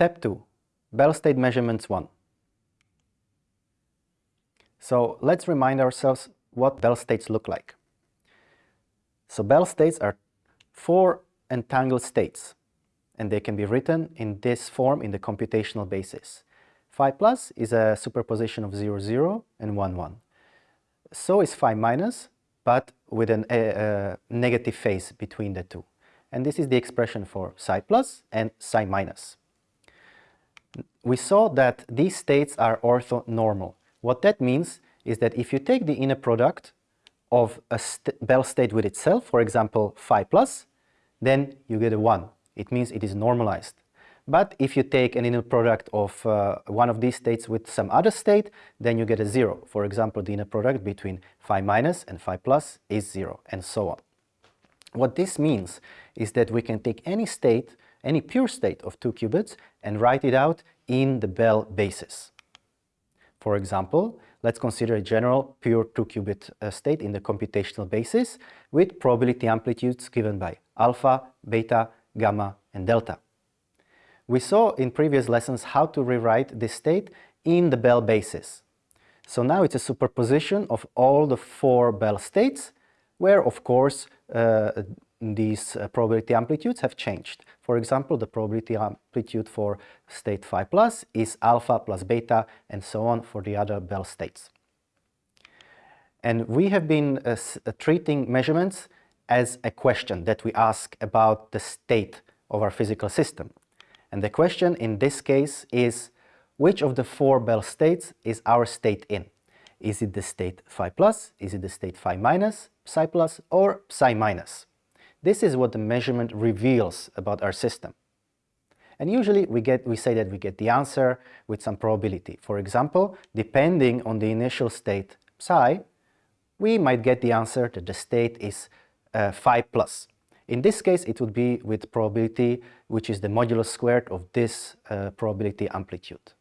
Step 2. Bell state measurements 1. So let's remind ourselves what Bell states look like. So Bell states are four entangled states and they can be written in this form in the computational basis. Phi plus is a superposition of 0, 0 and 1, 1. So is phi minus, but with a, a negative phase between the two. And this is the expression for psi plus and psi minus. We saw that these states are orthonormal. What that means is that if you take the inner product of a st Bell state with itself, for example, phi plus, then you get a 1. It means it is normalized. But if you take an inner product of uh, one of these states with some other state, then you get a 0. For example, the inner product between phi minus and phi plus is 0, and so on. What this means is that we can take any state, any pure state of two qubits and write it out in the Bell basis. For example, let's consider a general pure two-qubit uh, state in the computational basis with probability amplitudes given by alpha, beta, gamma, and delta. We saw in previous lessons how to rewrite this state in the Bell basis. So now it's a superposition of all the four Bell states where of course uh, these uh, probability amplitudes have changed. For example, the probability amplitude for state phi plus is alpha plus beta and so on for the other Bell states. And we have been uh, uh, treating measurements as a question that we ask about the state of our physical system. And the question in this case is, which of the four Bell states is our state in? Is it the state phi plus? Is it the state phi minus, psi plus, or psi minus? This is what the measurement reveals about our system. And usually we, get, we say that we get the answer with some probability. For example, depending on the initial state psi, we might get the answer that the state is uh, phi plus. In this case, it would be with probability, which is the modulus squared of this uh, probability amplitude.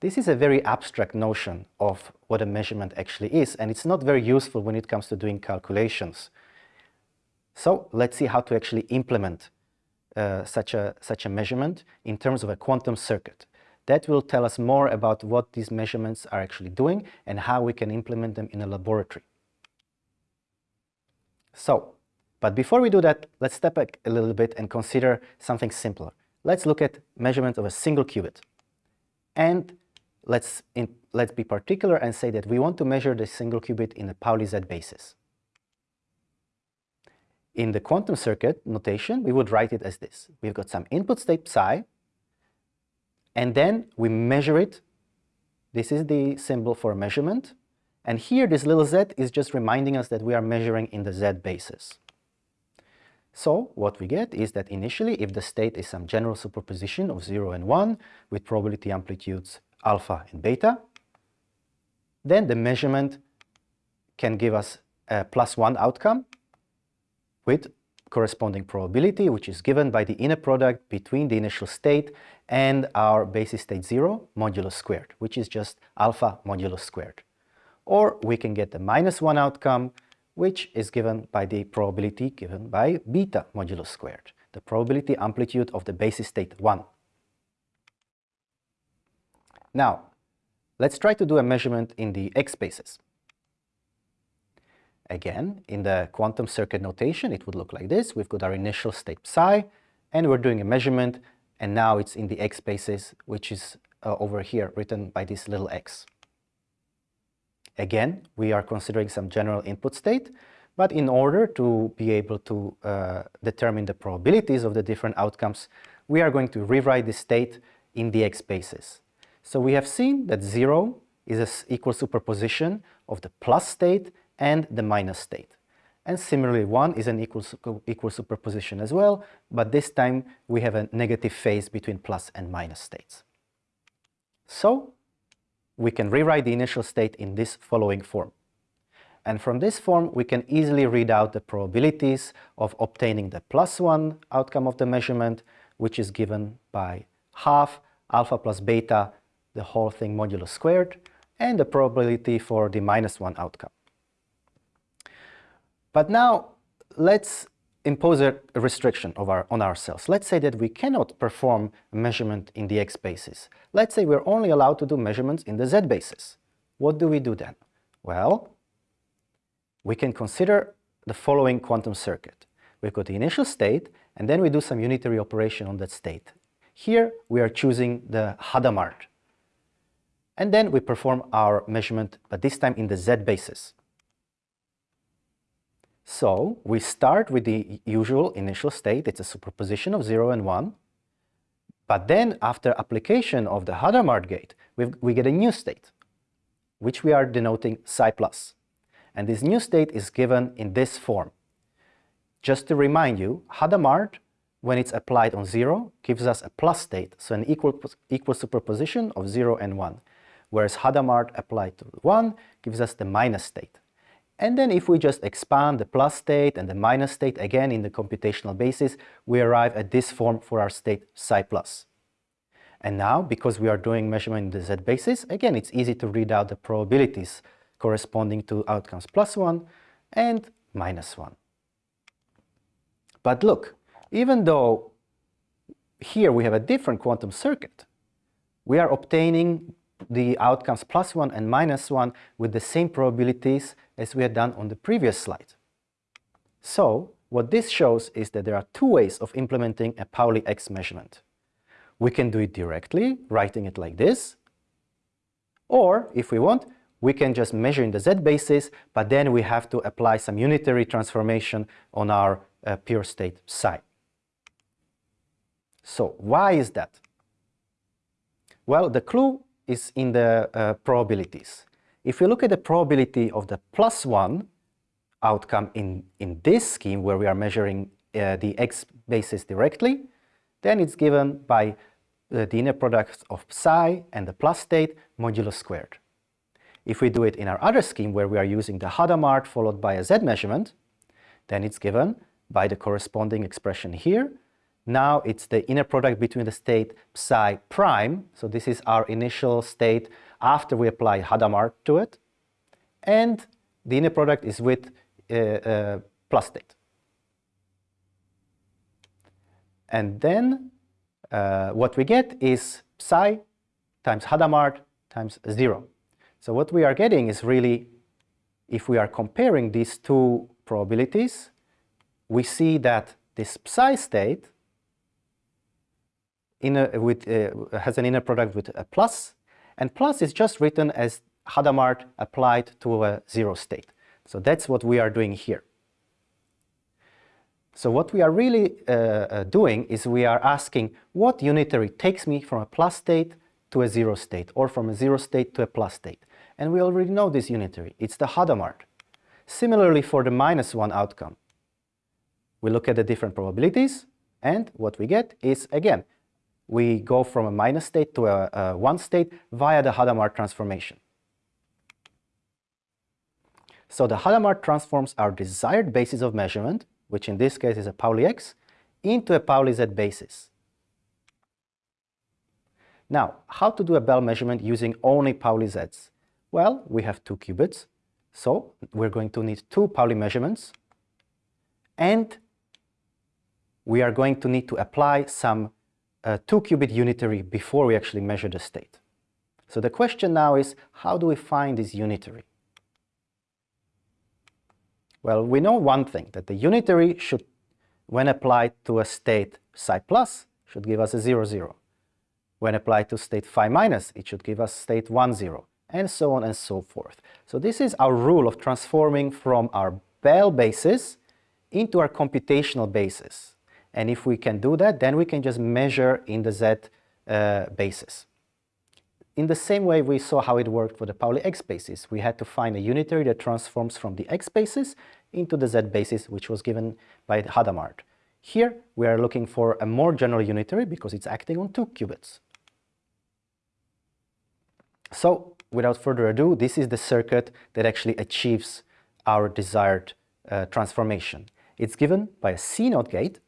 This is a very abstract notion of what a measurement actually is, and it's not very useful when it comes to doing calculations. So let's see how to actually implement uh, such, a, such a measurement in terms of a quantum circuit. That will tell us more about what these measurements are actually doing and how we can implement them in a laboratory. So, but before we do that, let's step back a little bit and consider something simpler. Let's look at measurement of a single qubit. And let's, in, let's be particular and say that we want to measure the single qubit in a Pauli-Z basis. In the quantum circuit notation, we would write it as this. We've got some input state psi, and then we measure it. This is the symbol for measurement. And here, this little z is just reminding us that we are measuring in the z basis. So what we get is that initially, if the state is some general superposition of 0 and 1 with probability amplitudes alpha and beta, then the measurement can give us a plus 1 outcome with corresponding probability, which is given by the inner product between the initial state and our basis state 0 modulus squared, which is just alpha modulus squared. Or we can get the minus 1 outcome, which is given by the probability given by beta modulus squared, the probability amplitude of the basis state 1. Now, let's try to do a measurement in the x basis. Again, in the quantum circuit notation, it would look like this. We've got our initial state psi, and we're doing a measurement, and now it's in the x basis, which is uh, over here, written by this little x. Again, we are considering some general input state, but in order to be able to uh, determine the probabilities of the different outcomes, we are going to rewrite the state in the x basis. So we have seen that 0 is an equal superposition of the plus state and the minus state. And similarly, 1 is an equal, equal superposition as well, but this time we have a negative phase between plus and minus states. So we can rewrite the initial state in this following form. And from this form, we can easily read out the probabilities of obtaining the plus 1 outcome of the measurement, which is given by half alpha plus beta, the whole thing modulo squared, and the probability for the minus 1 outcome. But now let's impose a restriction our, on ourselves. Let's say that we cannot perform measurement in the x basis. Let's say we're only allowed to do measurements in the z basis. What do we do then? Well, we can consider the following quantum circuit. We've got the initial state, and then we do some unitary operation on that state. Here, we are choosing the Hadamard. And then we perform our measurement, but this time in the z basis. So we start with the usual initial state, it's a superposition of 0 and 1. But then after application of the Hadamard gate, we get a new state, which we are denoting psi plus. And this new state is given in this form. Just to remind you, Hadamard, when it's applied on 0, gives us a plus state, so an equal, equal superposition of 0 and 1. Whereas Hadamard applied to 1 gives us the minus state. And then if we just expand the plus state and the minus state again in the computational basis, we arrive at this form for our state psi plus. And now, because we are doing measurement in the z basis, again, it's easy to read out the probabilities corresponding to outcomes plus 1 and minus 1. But look, even though here we have a different quantum circuit, we are obtaining the outcomes plus 1 and minus 1 with the same probabilities as we had done on the previous slide. So, what this shows is that there are two ways of implementing a Pauli X measurement. We can do it directly, writing it like this, or if we want, we can just measure in the z basis, but then we have to apply some unitary transformation on our uh, pure state psi. So why is that? Well, the clue is in the uh, probabilities. If we look at the probability of the plus 1 outcome in, in this scheme where we are measuring uh, the x basis directly, then it's given by uh, the inner product of psi and the plus state modulo squared. If we do it in our other scheme where we are using the Hadamard followed by a z measurement, then it's given by the corresponding expression here. Now it's the inner product between the state psi prime, so this is our initial state after we apply Hadamard to it, and the inner product is with uh, uh, plus state. And then uh, what we get is psi times Hadamard times 0. So what we are getting is really, if we are comparing these two probabilities, we see that this psi state inner, with, uh, has an inner product with a plus, and plus is just written as Hadamard applied to a zero state. So that's what we are doing here. So what we are really uh, uh, doing is we are asking what unitary takes me from a plus state to a zero state or from a zero state to a plus state. And we already know this unitary. It's the Hadamard. Similarly for the minus 1 outcome. We look at the different probabilities and what we get is, again, we go from a minus state to a, a 1 state via the Hadamard transformation. So the Hadamard transforms our desired basis of measurement, which in this case is a Pauli X, into a Pauli Z basis. Now, how to do a Bell measurement using only Pauli Zs? Well, we have two qubits, so we're going to need two Pauli measurements, and we are going to need to apply some uh, two-qubit unitary before we actually measure the state. So the question now is, how do we find this unitary? Well, we know one thing, that the unitary should, when applied to a state psi plus, should give us a 0, 0. When applied to state phi minus, it should give us state 1, 0 and so on and so forth. So this is our rule of transforming from our Bell basis into our computational basis. And if we can do that, then we can just measure in the Z uh, basis. In the same way we saw how it worked for the Pauli X basis, we had to find a unitary that transforms from the X basis into the Z basis, which was given by Hadamard. Here, we are looking for a more general unitary because it's acting on two qubits. So, without further ado, this is the circuit that actually achieves our desired uh, transformation. It's given by a CNOT gate,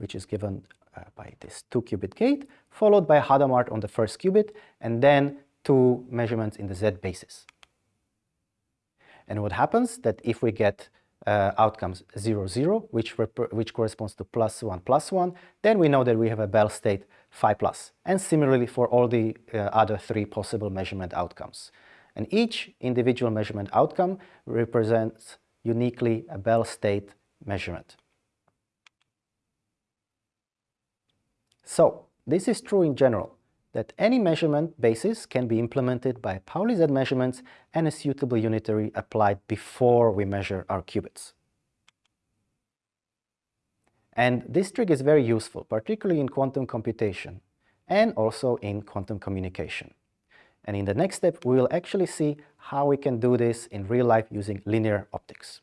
which is given uh, by this two-qubit gate, followed by Hadamard on the first qubit, and then two measurements in the Z basis. And what happens that if we get uh, outcomes 0, 0, which, which corresponds to plus 1, plus 1, then we know that we have a Bell state phi plus. And similarly for all the uh, other three possible measurement outcomes. And each individual measurement outcome represents uniquely a Bell state measurement. So, this is true in general, that any measurement basis can be implemented by Pauli Z measurements and a suitable unitary applied before we measure our qubits. And this trick is very useful, particularly in quantum computation and also in quantum communication. And in the next step, we will actually see how we can do this in real life using linear optics.